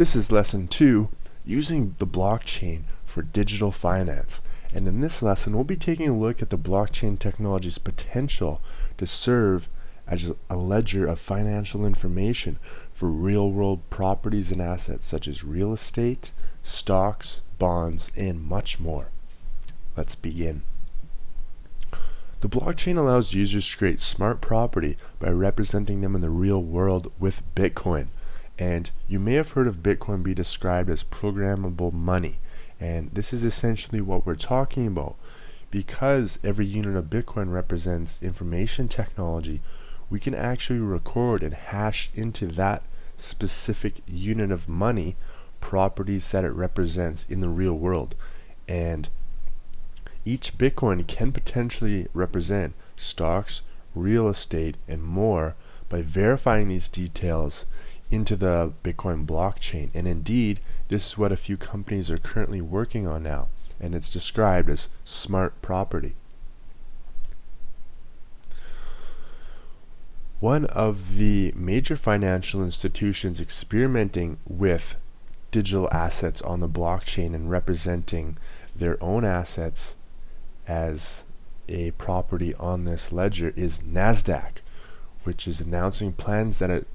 This is lesson 2, using the blockchain for digital finance. And in this lesson, we'll be taking a look at the blockchain technology's potential to serve as a ledger of financial information for real-world properties and assets such as real estate, stocks, bonds, and much more. Let's begin. The blockchain allows users to create smart property by representing them in the real world with Bitcoin. And you may have heard of Bitcoin be described as programmable money. And this is essentially what we're talking about. Because every unit of Bitcoin represents information technology, we can actually record and hash into that specific unit of money properties that it represents in the real world. And each Bitcoin can potentially represent stocks, real estate, and more by verifying these details into the Bitcoin blockchain. And indeed, this is what a few companies are currently working on now, and it's described as smart property. One of the major financial institutions experimenting with digital assets on the blockchain and representing their own assets as a property on this ledger is NASDAQ, which is announcing plans that it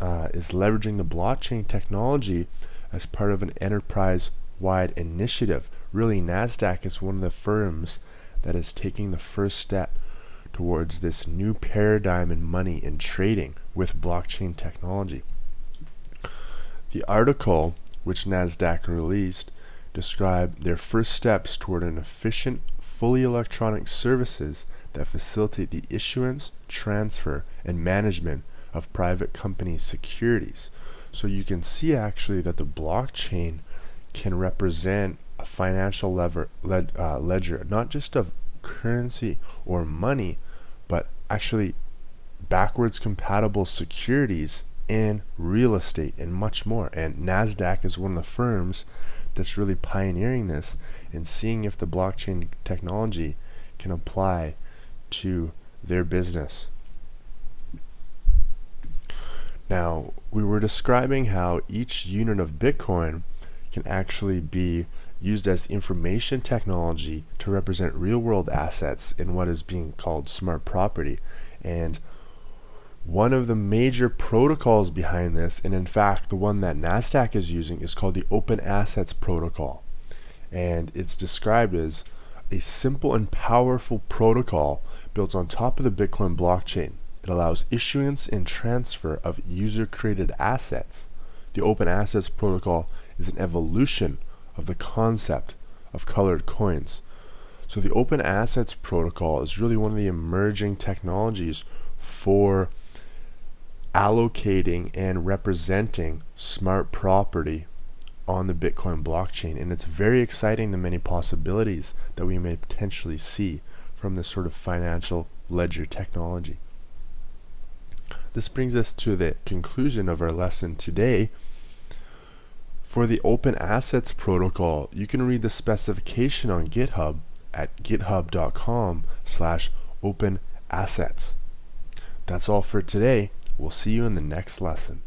uh, is leveraging the blockchain technology as part of an enterprise-wide initiative. Really, NASDAQ is one of the firms that is taking the first step towards this new paradigm in money and trading with blockchain technology. The article which NASDAQ released described their first steps toward an efficient fully electronic services that facilitate the issuance, transfer, and management of private company securities. So you can see actually that the blockchain can represent a financial lever, led, uh, ledger, not just of currency or money, but actually backwards compatible securities in real estate and much more. And NASDAQ is one of the firms that's really pioneering this and seeing if the blockchain technology can apply to their business. Now, we were describing how each unit of Bitcoin can actually be used as information technology to represent real world assets in what is being called smart property. And one of the major protocols behind this, and in fact the one that NASDAQ is using, is called the Open Assets Protocol. And it's described as a simple and powerful protocol built on top of the Bitcoin blockchain. It allows issuance and transfer of user-created assets. The Open Assets Protocol is an evolution of the concept of colored coins. So the Open Assets Protocol is really one of the emerging technologies for allocating and representing smart property on the Bitcoin blockchain. And it's very exciting the many possibilities that we may potentially see from this sort of financial ledger technology. This brings us to the conclusion of our lesson today. For the Open Assets Protocol, you can read the specification on GitHub at github.com slash open assets. That's all for today. We'll see you in the next lesson.